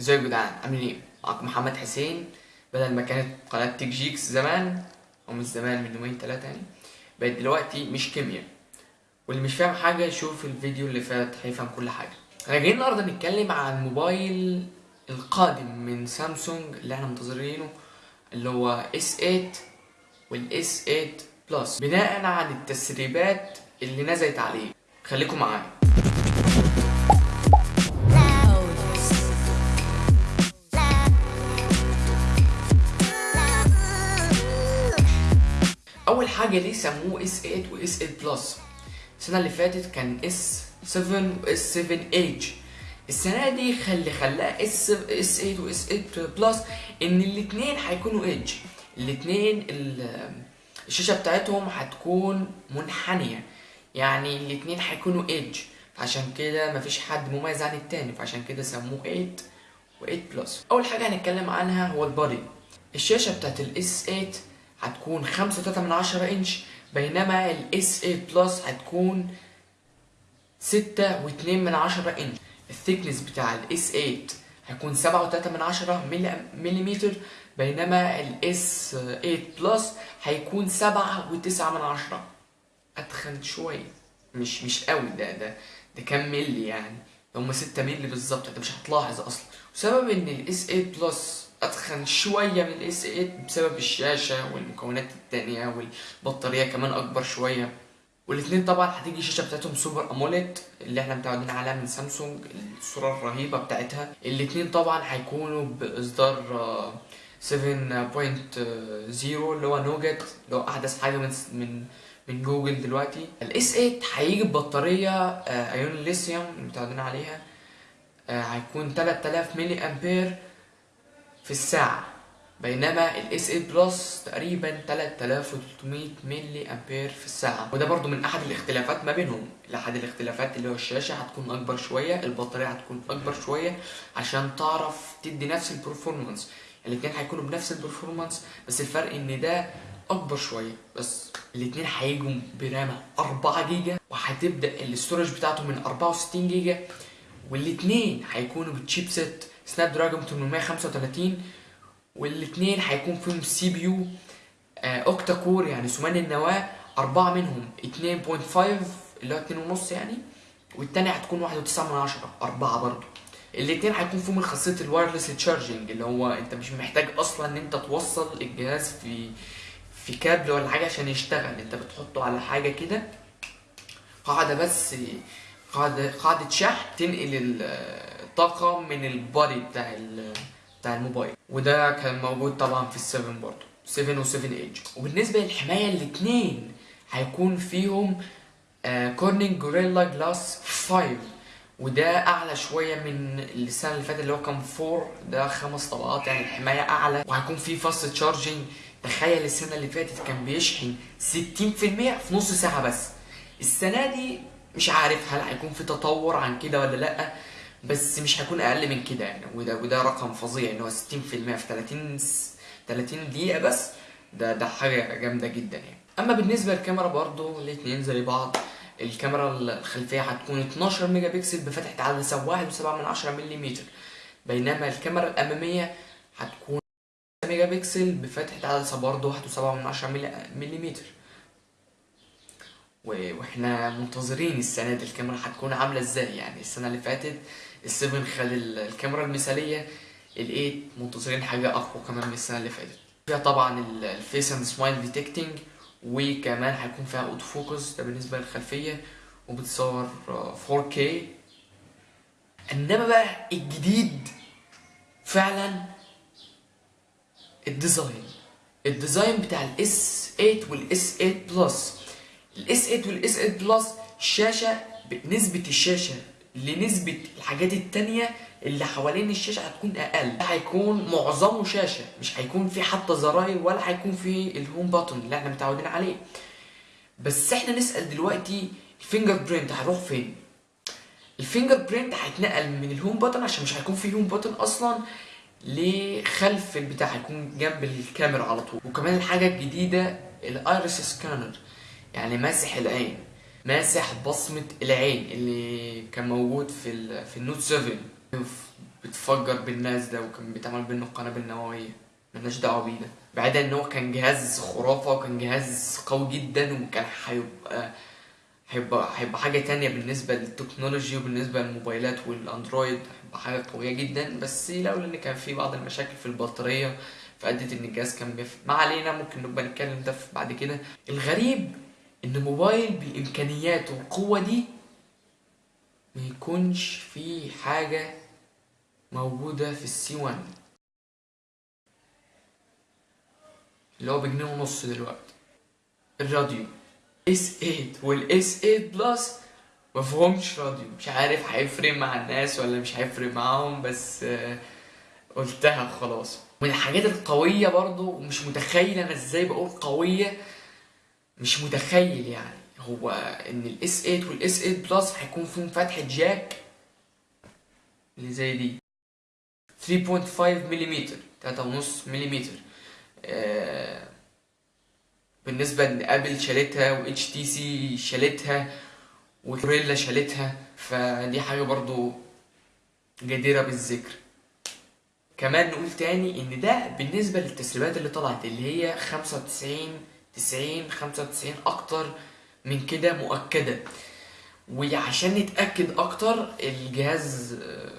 ازيكم يا جدعان؟ عاملين إيه؟ معاكم محمد حسين بدل ما كانت قناة Tech Geeks زمان أو مش زمان من يومين تلاتة يعني بقت دلوقتي مش كيمياء. واللي مش فاهم حاجة يشوف الفيديو اللي فات هيفهم كل حاجة. إحنا جايين النهاردة نتكلم عن الموبايل القادم من سامسونج اللي إحنا منتظرينه اللي هو S8 وال S8 Plus بناء عن التسريبات اللي نزلت عليه. خليكم معايا. أول حاجة ليه سموه S 8 و S 8 Plus؟ السنة اللي فاتت كان إس 7 واس 7 إيج. السنة دي خلي خلاها S S 8 و S 8 Plus إن الاثنين هيكونوا إيج. الاثنين الشاشة بتاعتهم هتكون منحنية. يعني الاثنين هيكونوا إيج. فعشان كده مفيش حد مميز عن التاني. فعشان كده سموه 8 و8 Plus. أول حاجة هنتكلم عنها هو ال body. الشاشة بتاعت ال S 8 هتكون 5.3 من 10 انش بينما ال S 8 Plus هتكون 6 و2 من 10 انش ال thickness بتاع ال S 8 هيكون 7.3 من 10 مليمتر بينما ال S 8 Plus هيكون 7 و9 من 10 أتخن شوية. مش مش قوي ده ده ده كام ملي يعني؟ هم 6 ملي بالظبط انت مش هتلاحظ أصلا. وسبب إن ال S 8 Plus أتخن شوية من ال S 8 بسبب الشاشة والمكونات التانية والبطارية كمان أكبر شوية. والاثنين طبعا هتيجي الشاشة بتاعتهم Super AMOLED اللي إحنا متعودين عليها من سامسونج الصورة الرهيبة بتاعتها. الاثنين طبعا هيكونوا بإصدار 7.0 اللي هو Nougat اللي هو أحدث حاجة من من من جوجل دلوقتي. ال S 8 هيجي ببطارية ايون ليثيوم متعودين عليها هيكون 3000 ملي أمبير. في الساعة. بينما ال S 8 Plus تقريبا 3300 ملي أمبير في الساعة. وده برضو من أحد الاختلافات ما بينهم. احد الاختلافات اللي هو الشاشة هتكون أكبر شوية البطارية هتكون أكبر شوية عشان تعرف تدي نفس ال performance الاتنين هيكونوا بنفس ال performance بس الفرق إن ده أكبر شوية. بس الاتنين هيجوا ب RAM 4 جيجا وهتبدأ ال storage بتاعته من 64 جيجا والاتنين هيكونوا ب chipset Snapdragon 835 والاثنين هيكون فيهم CPU octa core يعني ثماني النواة أربعة منهم 2.5 اللي هو 2.5 يعني والتانية هتكون 1.9 من عشرة أربعة برضو. الاتنين هيكون فيهم خاصية ال wireless charging اللي هو انت مش محتاج أصلا إن انت توصل الجهاز في في كابل ولا حاجة عشان يشتغل انت بتحطه على حاجة كده. قاعدة بس قاعدة شحن تنقل الطاقة من ال body بتاع بتاع الموبايل. وده كان موجود طبعا في ال seven برضه. 7 و 7 ايج وبالنسبة للحماية الاتنين هيكون فيهم Corning Gorilla Glass 5 وده أعلى شوية من السنة اللي فاتت اللي هو كان 4 ده خمس طبقات يعني الحماية أعلى. وهيكون في fast charging تخيل السنة اللي فاتت كان بيشحن 60% في نص ساعة بس. السنة دي مش عارف هل هيكون في تطور عن كده ولا لأ بس مش هيكون أقل من كده يعني. وده وده رقم فظيع إن هو 60% في 30 30 دقيقة بس. ده ده حاجة جامدة جدا يعني. أما بالنسبة للكاميرا برضو الاثنين زي بعض الكاميرا الخلفية هتكون 12 ميجا بكسل بفتحة عدسه 1.7 من 10 ملم بينما الكاميرا الأمامية هتكون ميجا بكسل بفتحة عدسه برضو 1.7 من 10 ملم وإحنا منتظرين السنة دي الكاميرا هتكون عاملة إزاي. يعني السنة اللي فاتت ال seven خد الكاميرا المثالية ال eight منتظرين حاجة أقوى كمان من السنة اللي فاتت. فيها طبعا ال face and smile detecting وكمان هيكون فيها auto focus ده بالنسبة للخلفية وبتصور 4K إنما بقى الجديد فعلا ال design الديزاين بتاع الاس 8 والاس 8 بلس الاس 8 والاس 8 بلس الشاشه نسبه الشاشه لنسبه الحاجات التانية اللي حوالين الشاشه هتكون أقل. هيكون معظمه شاشه مش هيكون في حتى زراير ولا هيكون في ال home button اللي إحنا متعودين عليه. بس إحنا نسأل دلوقتي ال fingerprint هيروح فين؟ ال fingerprint هيتنقل من ال home button عشان مش هيكون في home button أصلا لخلف البتاع هيكون جنب الكاميرا على طول. وكمان الحاجة الجديدة ال iris scanner يعني ماسح العين ماسح بصمة العين اللي كان موجود في في ال Note 7 بتفجر بالناس ده وكان بيتعمل بينه قنابل نووية. ملناش دعوة بيه ده بعيدا إن هو كان جهاز خرافة وكان جهاز قوي جدا وكان هيبقى هيبقى هيبقى حاجة تانية بالنسبة لل technology وبالنسبة للموبايلات والأندرويد. هيبقى حاجة قوية جدا. بس لولا إن كان في بعض المشاكل في البطارية فأدت إن الجهاز كان بيف. ما علينا ممكن نبقى نتكلم ده بعد كده. الغريب إن موبايل بإمكانياته والقوة دي ما يكونش فيه حاجة موجودة في ال C 1 اللي هو بجنيه ونص دلوقتي. الراديو. S 8 وال S 8 Plus مفيهومش راديو. مش عارف هيفرق مع الناس ولا مش هيفرق معاهم بس آه، قلتها خلاص. من الحاجات القوية برضو ومش متخيل أنا إزاي بقول قوية مش متخيل يعني. هو إن ال S 8 وال S 8 Plus هيكون فيهم فتحة jack اللي زي دي. 3.5 ملم 3.5 ملم بالنسبة إن Apple شالتها و HTC شالتها وكوريلا شالتها فدي حاجة برضو جديرة بالذكر. كمان نقول تاني إن ده بالنسبة للتسريبات اللي طلعت اللي هي 95 90 95 أكتر من كده مؤكدة. وعشان نتأكد أكتر الجهاز آه،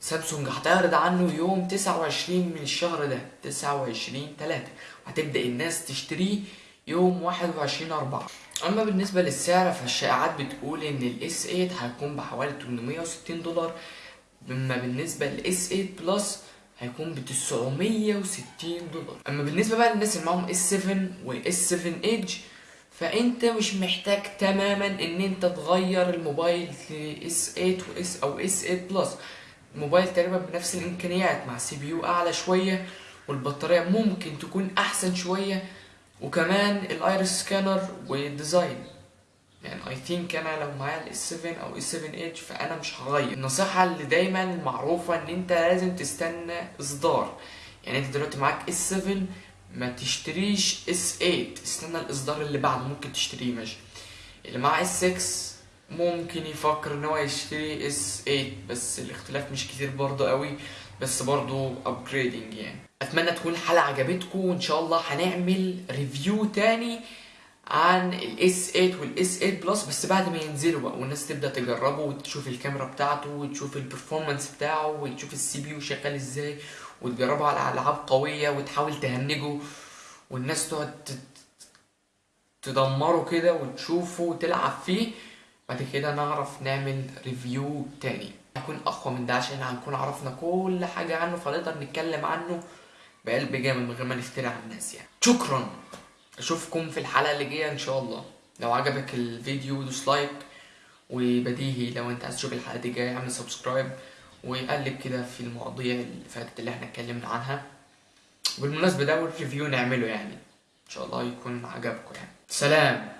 سامسونج هتعرض عنه يوم 29 من الشهر ده 29 3 وهتبدأ الناس تشتريه يوم 21 4 أما بالنسبة للسعر فالشائعات بتقول إن ال S 8 هيكون بحوالي 860 دولار. أما بالنسبة لل S 8 Plus هيكون ب 960 دولار. أما بالنسبة بقى للناس اللي معاهم S 7 و S 7 Edge فأنت مش محتاج تماما إن أنت تغير الموبايل ل S 8 و S أو S 8 Plus الموبايل تقريبا بنفس الإمكانيات مع CPU أعلى شوية والبطارية ممكن تكون أحسن شوية وكمان ال iris scanner وال design يعني I think أنا لو معايا ال S 7 أو S 7 Edge فأنا مش هغير. النصيحة اللي دايما معروفة إن أنت لازم تستنى إصدار. يعني أنت دلوقتي معاك S 7 ما تشتريش S 8 استنى الإصدار اللي بعده ممكن تشتريه ماشي. اللي معاه S 6 ممكن يفكر إن هو يشتري S 8 بس الاختلاف مش كتير برضه قوي بس برضه upgrading يعني. أتمنى تكون الحلقة عجبتكم وإن شاء الله هنعمل review تاني عن ال S 8 وال S 8 Plus بس بعد ما ينزلوا بقى والناس تبدأ تجربه وتشوف الكاميرا بتاعته وتشوف ال performance بتاعه وتشوف ال CPU شغال إزاي وتجربه على ألعاب قوية وتحاول تهنجه والناس تقعد تدمره كده وتشوفه وتلعب فيه. بعد كده نعرف نعمل review تاني. هيكون أقوى من ده عشان هنكون عرفنا كل حاجة عنه فنقدر نتكلم عنه بقلب جامد من غير ما نفتري على الناس يعني. شكرا. أشوفكم في الحلقة اللي جاية إن شاء الله. لو عجبك الفيديو دوس like وبديهي. لو أنت عايز تشوف الحلقة دي جاية اعمل subscribe وقلب كده في المواضيع اللي فاتت اللي إحنا اتكلمنا عنها. بالمناسبة ده اول review نعمله يعني. إن شاء الله يكون عجبكم يعني. سلام!